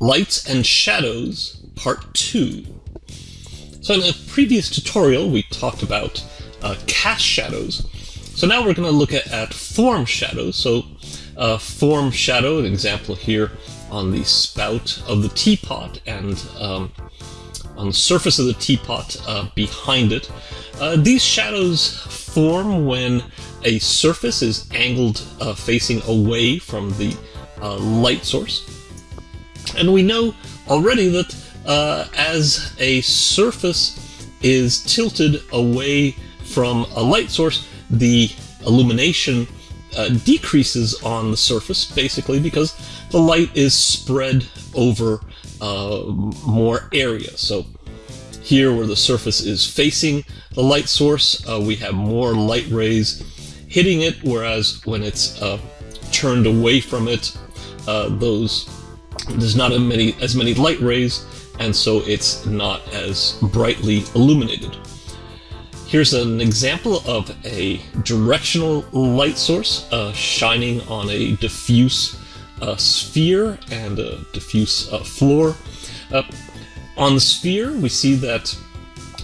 Lights and Shadows, Part 2. So in a previous tutorial, we talked about uh, cast shadows. So now we're going to look at, at form shadows. So uh, form shadow, an example here on the spout of the teapot and um, on the surface of the teapot uh, behind it. Uh, these shadows form when a surface is angled uh, facing away from the uh, light source. And we know already that uh, as a surface is tilted away from a light source, the illumination uh, decreases on the surface, basically because the light is spread over uh, more area. So here where the surface is facing the light source, uh, we have more light rays hitting it, whereas when it's uh, turned away from it, uh, those there's not as many, as many light rays, and so it's not as brightly illuminated. Here's an example of a directional light source uh, shining on a diffuse uh, sphere and a diffuse uh, floor. Uh, on the sphere, we see that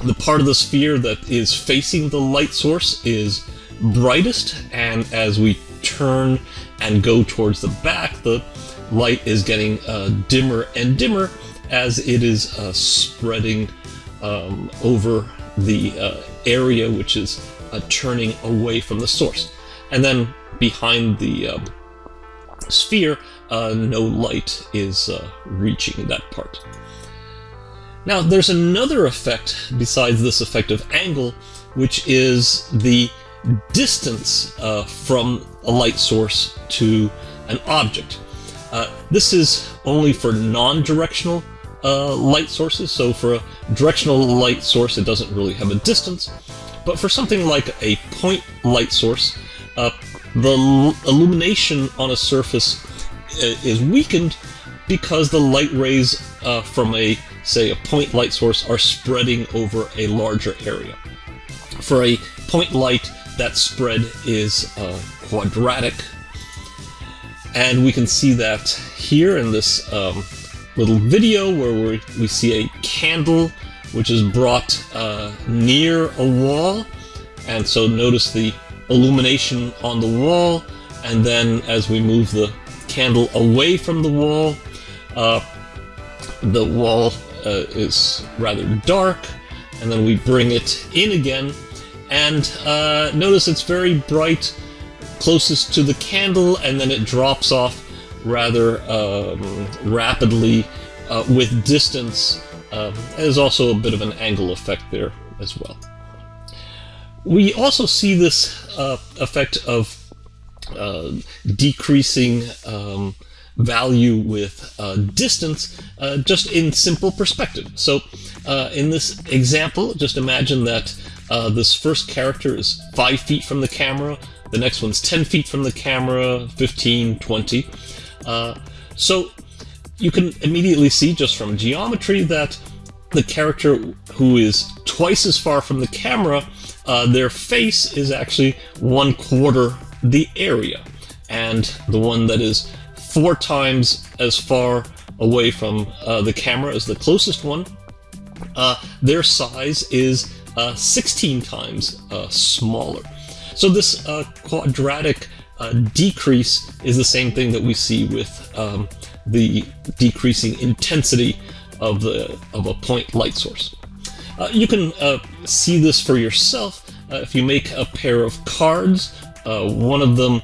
the part of the sphere that is facing the light source is brightest, and as we turn and go towards the back, the light is getting uh, dimmer and dimmer as it is uh, spreading um, over the uh, area which is uh, turning away from the source. And then behind the um, sphere, uh, no light is uh, reaching that part. Now, there's another effect besides this effect of angle, which is the distance from a light source to an object. Uh, this is only for non-directional uh, light sources, so for a directional light source it doesn't really have a distance, but for something like a point light source, uh, the illumination on a surface uh, is weakened because the light rays uh, from a, say, a point light source are spreading over a larger area. For a point light, that spread is uh, quadratic, and we can see that here in this um, little video where we, we see a candle which is brought uh, near a wall. And so notice the illumination on the wall, and then as we move the candle away from the wall, uh, the wall uh, is rather dark, and then we bring it in again, and uh, notice it's very bright closest to the candle, and then it drops off rather um, rapidly uh, with distance. Um, there's also a bit of an angle effect there as well. We also see this uh, effect of uh, decreasing um, value with uh, distance uh, just in simple perspective. So uh, in this example, just imagine that this first character is 5 feet from the camera, the next one's 10 feet from the camera, 15, 20. Uh, so you can immediately see just from geometry that the character who is twice as far from the camera, uh, their face is actually one quarter the area. And the one that is four times as far away from uh, the camera as the closest one, uh, their size is uh, 16 times uh, smaller. So this uh, quadratic uh, decrease is the same thing that we see with um, the decreasing intensity of the of a point light source. Uh, you can uh, see this for yourself uh, if you make a pair of cards. Uh, one of them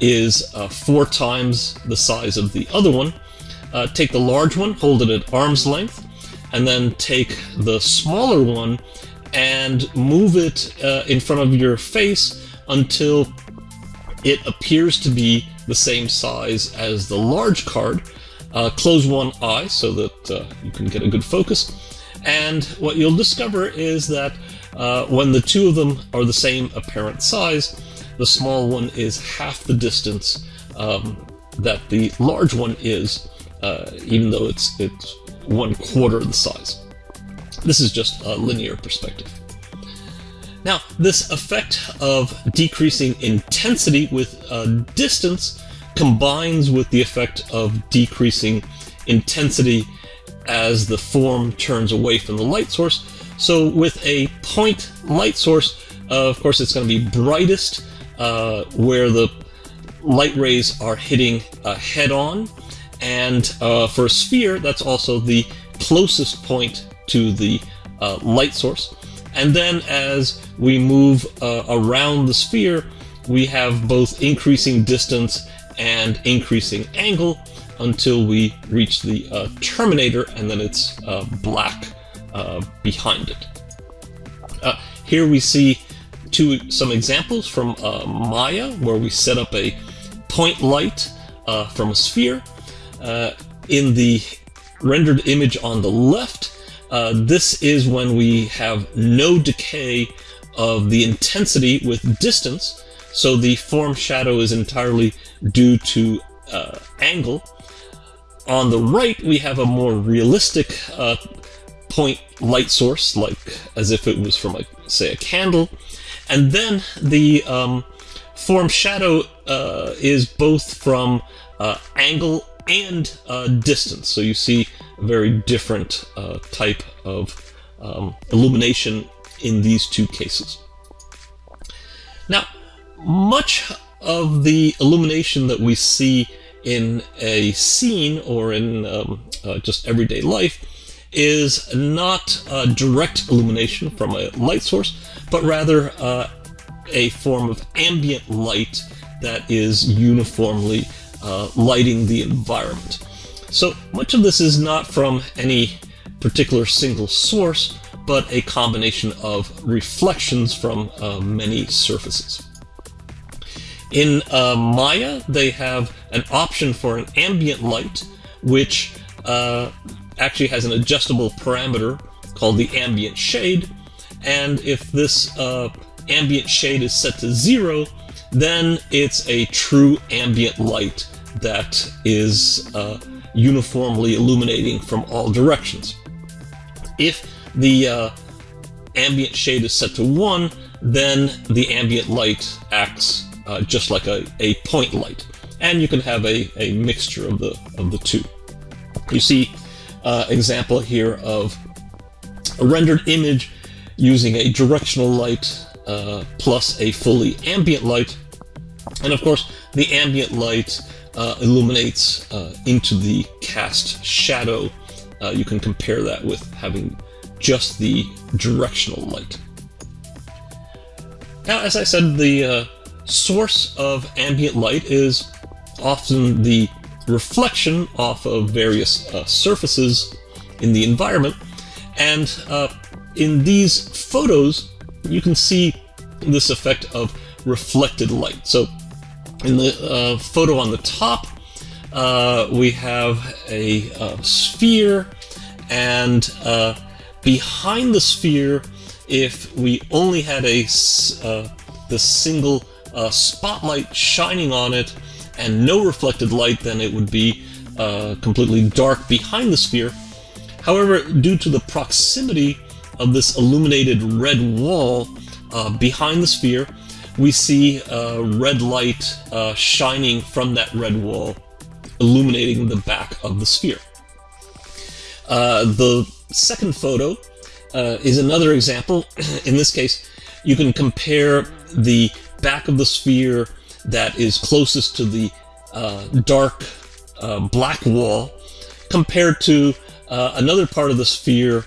is four times the size of the other one. take the large one, hold it at arm's length, and then take the smaller one and move it in front of your face until it appears to be the same size as the large card. Uh, close one eye so that uh, you can get a good focus. And what you'll discover is that uh, when the two of them are the same apparent size, the small one is half the distance um, that the large one is, uh, even though it's, it's one quarter the size. This is just a linear perspective. Now, this effect of decreasing intensity with uh, distance combines with the effect of decreasing intensity as the form turns away from the light source. So with a point light source, uh, of course, it's going to be brightest uh, where the light rays are hitting uh, head on. And uh, for a sphere, that's also the closest point to the uh, light source. And then as we move uh, around the sphere, we have both increasing distance and increasing angle until we reach the uh, terminator and then it's uh, black uh, behind it. Uh, here we see two some examples from uh, Maya where we set up a point light from a sphere. in the rendered image on the left, this is when we have no decay of the intensity with distance, so the form shadow is entirely due to uh, angle. On the right, we have a more realistic uh, point light source, like as if it was from, say, a candle. And then the um, form shadow uh, is both from uh, angle and uh, distance. So you see a very different uh, type of um, illumination in these two cases. Now, much of the illumination that we see in a scene or in um, uh, just everyday life is not direct illumination from a light source, but rather uh, a form of ambient light that is uniformly uh, lighting the environment. So much of this is not from any particular single source, but a combination of reflections from uh, many surfaces. In uh, Maya, they have an option for an ambient light, which uh, actually has an adjustable parameter called the ambient shade. And if this uh, ambient shade is set to zero, then it's a true ambient light that is uh, uniformly illuminating from all directions. If the uh, ambient shade is set to 1, then the ambient light acts uh, just like a, a point light. And you can have a, a mixture of the, of the two. You see uh, example here of a rendered image using a directional light uh, plus a fully ambient light. And of course, the ambient light uh, illuminates uh, into the cast shadow. Uh, you can compare that with having just the directional light. Now, as I said, the uh, source of ambient light is often the reflection off of various uh, surfaces in the environment. And uh, in these photos, you can see this effect of reflected light. So in the uh, photo on the top, uh, we have a, a uh, sphere, and uh, behind the sphere, if we only had a the single spotlight shining on it, and no reflected light, then it would be uh, completely dark behind the sphere. However, due to the proximity of this illuminated red wall uh, behind the sphere, we see uh, red light uh, shining from that red wall, illuminating the back of the sphere. Uh, the second photo uh, is another example. In this case, you can compare the back of the sphere that is closest to the uh, dark uh, black wall compared to another part of the sphere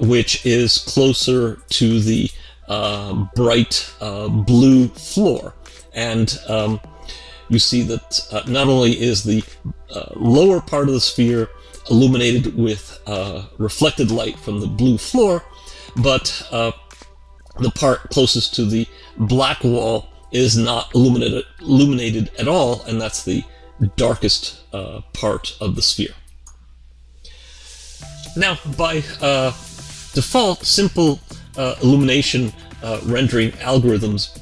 which is closer to the uh, bright uh, blue floor. And um, you see that not only is the lower part of the sphere illuminated with reflected light from the blue floor, but the part closest to the black wall is not illuminated, illuminated at all, and that's the darkest uh, part of the sphere. Now, by uh, default, simple uh, illumination uh, rendering algorithms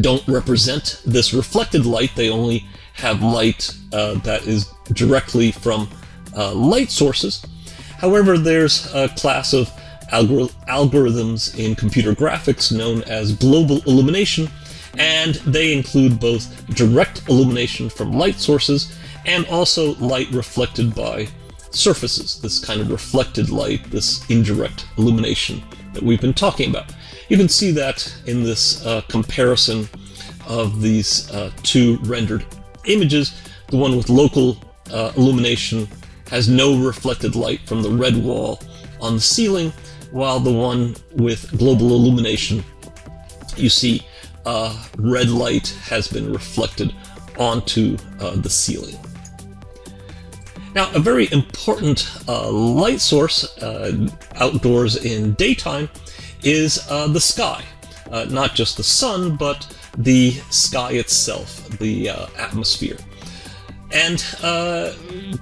don't represent this reflected light. They only have light uh, that is directly from uh, light sources. However, there's a class of algor algorithms in computer graphics known as global illumination and they include both direct illumination from light sources and also light reflected by surfaces, this kind of reflected light, this indirect illumination that we've been talking about. You can see that in this uh, comparison of these uh, two rendered images. The one with local uh, illumination has no reflected light from the red wall on the ceiling, while the one with global illumination, you see uh, red light has been reflected onto uh, the ceiling. Now, a very important uh, light source uh, outdoors in daytime is uh, the sky. Uh, not just the sun, but the sky itself, the uh, atmosphere. And uh,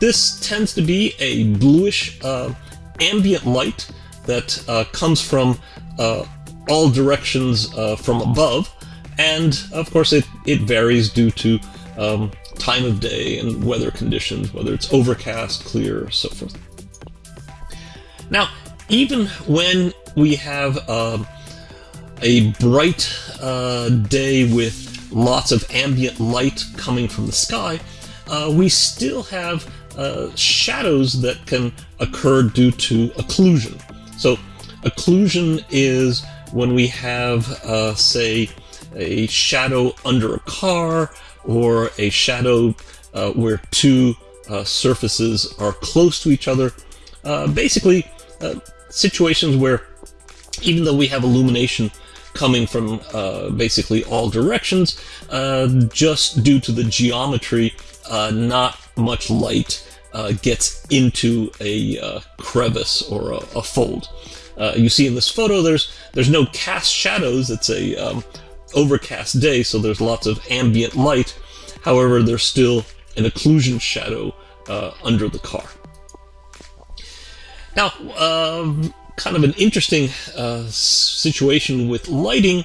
this tends to be a bluish ambient light that comes from all directions from above. And of course, it, it varies due to um, time of day and weather conditions, whether it's overcast, clear, so forth. Now, even when we have uh, a bright uh, day with lots of ambient light coming from the sky, uh, we still have uh, shadows that can occur due to occlusion. So, occlusion is when we have, uh, say, a shadow under a car or a shadow uh, where two uh, surfaces are close to each other. Uh, basically, uh, situations where even though we have illumination coming from uh, basically all directions, uh, just due to the geometry, not much light gets into a crevice or a, a fold. you see in this photo, there's there's no cast shadows. It's a um, overcast day, so there's lots of ambient light. However, there's still an occlusion shadow uh, under the car. Now, uh, kind of an interesting uh, situation with lighting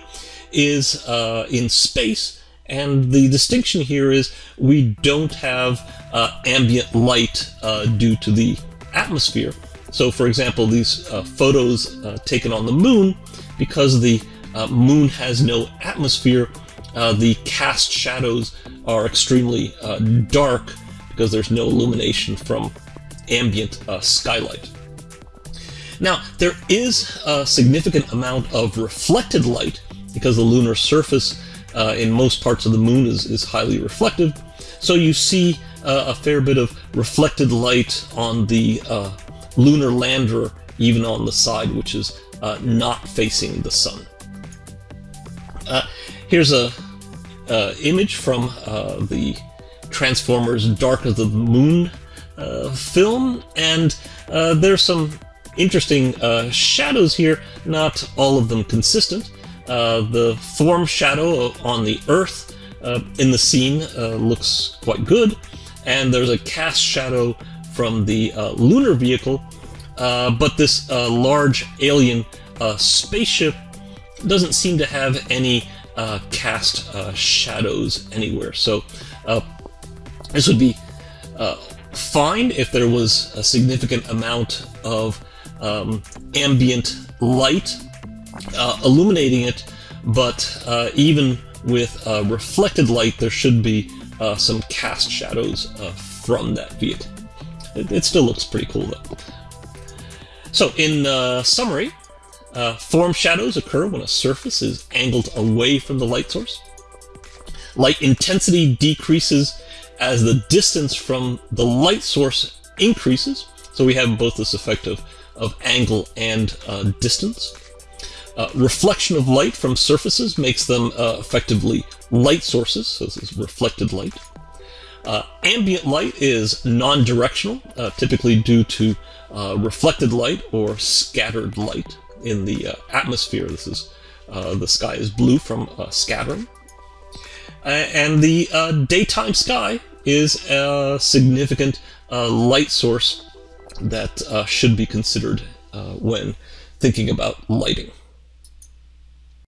is uh, in space, and the distinction here is we don't have uh, ambient light uh, due to the atmosphere. So, for example, these photos taken on the moon, because the uh, Moon has no atmosphere. Uh, the cast shadows are extremely uh, dark because there's no illumination from ambient uh, skylight. Now, there is a significant amount of reflected light because the lunar surface uh, in most parts of the moon is, is highly reflective. So you see uh, a fair bit of reflected light on the lunar lander, even on the side which is not facing the sun. Uh, here's a uh, image from uh, the Transformers Dark of the Moon uh, film, and uh, there's some interesting shadows here, not all of them consistent. the form shadow on the Earth in the scene looks quite good, and there's a cast shadow from the lunar vehicle, but this large alien spaceship doesn't seem to have any uh, cast uh, shadows anywhere. So uh, this would be uh, fine if there was a significant amount of um, ambient light uh, illuminating it, but uh, even with reflected light, there should be some cast shadows from that vehicle. It, it, still looks pretty cool though. So in summary, uh, form shadows occur when a surface is angled away from the light source. Light intensity decreases as the distance from the light source increases. So we have both this effect of, of angle and uh, distance. Uh, reflection of light from surfaces makes them uh, effectively light sources, so this is reflected light. Uh, ambient light is non-directional, uh, typically due to reflected light or scattered light in the uh, atmosphere. This is uh, the sky is blue from uh, scattering. and the uh, daytime sky is a significant uh, light source that should be considered when thinking about lighting.